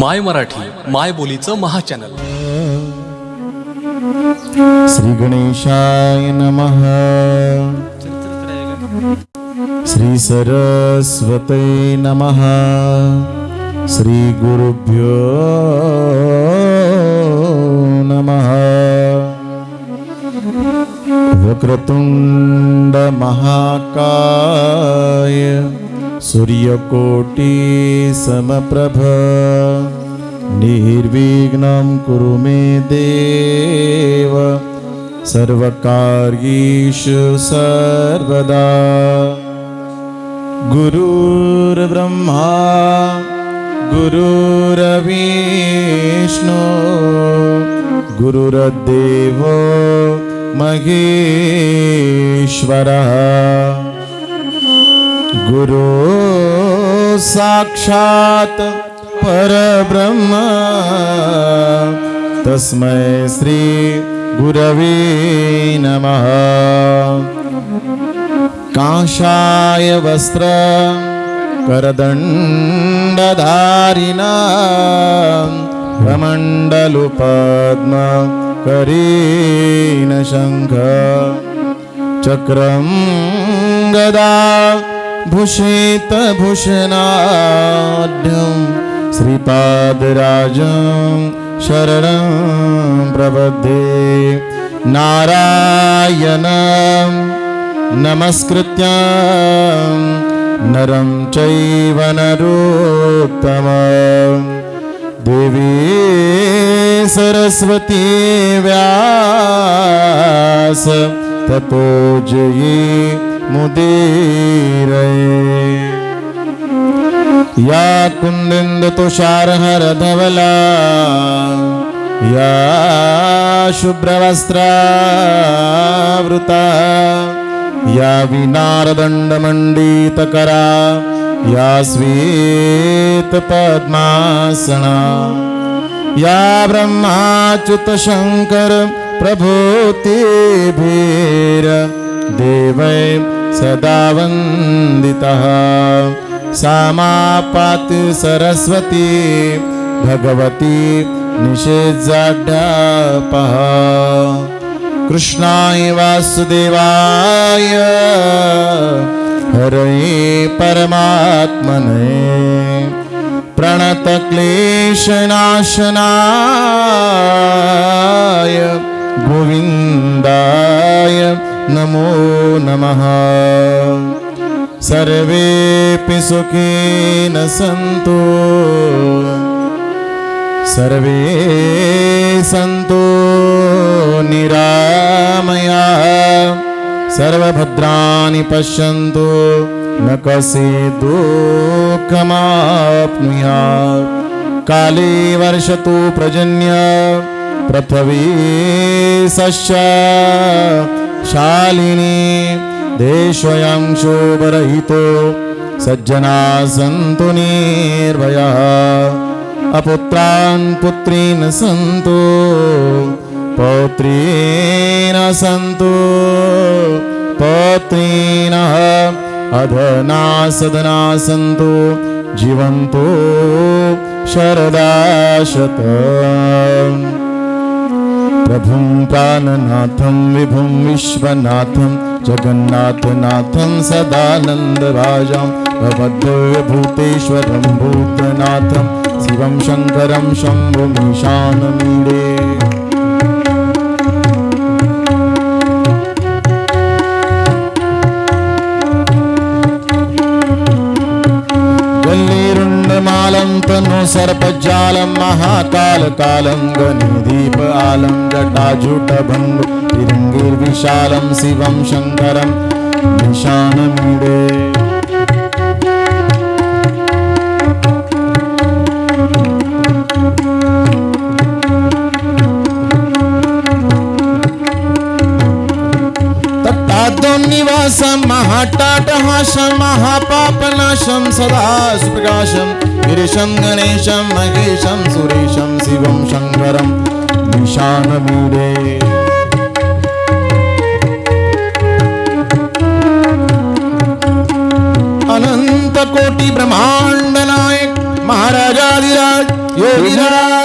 माय मराठी माय बोलीचं महाचॅनल. श्री गणेशाय नमः. श्री सरस्वते नमः. श्री गुरुभ्यो नमः. वक्रतुंड महाकाय सूर्यकोटि समप्रभ निर्विघ्नं कुरु मे देव सर्वकार्येषु सर्वदा। गुरुर्ब्रह्मा गुरुरविष्णु गुरुर्देवो महेश्वरः गुरु साक्षात् परब्रह्म। तस्मै श्री गुरवे नमः। काषाय वस्त्र करदण्डधारिणा। कमण्डलुपद्म करीन शङ्ख चक्रं गदा भूषित भूषणाढ्यं श्रीपादराजं शरणं प्रबद्धे नारायणं नमस्कृत्य नरं चैव देवी सरस्वती व्यास तपोजये मुदीरये या कुन्दिन्दतुषारहरधवला या शुभ्रवस्त्रावृता या विनारदण्डमण्डितकरा या श्वेतपद्मासना या ब्रह्माच्युतशङ्कर प्रभूतिभिर देवै सदा वन्दितः। सा मा पातु सरस्वती भगवती निषेजाढ्यापः कृष्णाय वासुदेवाय हरे परमात्मने। प्रणतक्लेशनाशनाय गोविन्दाय नमो नमः। सर्वेऽपि सुखेन सन्तु सर्वे सन्तु निरामया। सर्वभद्राणि पश्यन्तु। न कसे दुःखमाप्नुयात् काले वर्षतु प्रजन्य पृथ्वी सश्च। शालिनी देशोऽयं शोभरहितो सज्जना सन्तु निर्भयः। अपुत्रान् पुत्रीन् सन्तु पौत्रीन् सन्तु पौत्रीणः अधना सदना सन्तु जीवन्तु शरदाशत प्रभुं प्राणनाथं विभुं विश्वनाथं जगन्नाथनाथं सदानन्दराजां भवद्भूतेश्वरं भूतनाथं शिवं शङ्करं शम्भुमीशानमीडे। गल्लीरुण्डमालं तनु सर्पजालं जटाजुटभङ्ग तिरङ्गिर्विशालं शिवं शङ्करं पादो निवासम महाटाटहासम महापापनाशम, सदा सुप्रकाशम। गिरीशम गणेशम महेशम सुरेशम शिवम शंकरम निशानमूरे अनंत कोटि ब्रह्मांड नायक, महाराजाधिराज योगिराज